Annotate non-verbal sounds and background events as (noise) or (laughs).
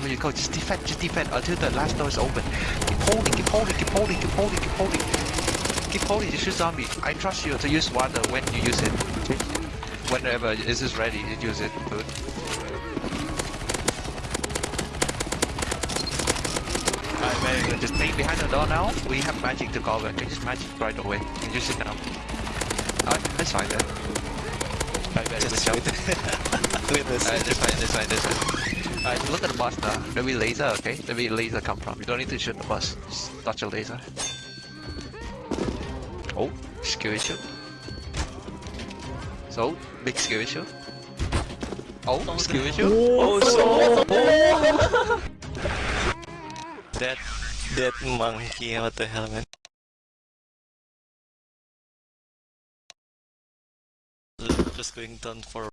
wherever you go, just defend, just defend until the last door is open. Keep holding, keep holding, keep holding, keep holding, keep holding. Keep holding, you shoot zombie. I trust you to use water when you use it. Whenever it is ready, you use it. Good. Alright, very good. Just stay behind the door now. We have magic to cover. Okay, just magic right away. You just sit down. Alright, that's fine then. Alright, very good Just job. (laughs) Look at this. Alright, that's fine, that's fine, that's fine. Alright, look at the bus uh, now. There be laser, okay? There be laser come from. You don't need to shoot the bus. Just touch a laser. Oh, skill issue. So, big skill issue. Oh, skill issue. Oh, oh, so (laughs) that that monkey. What the hell, man? Just going down for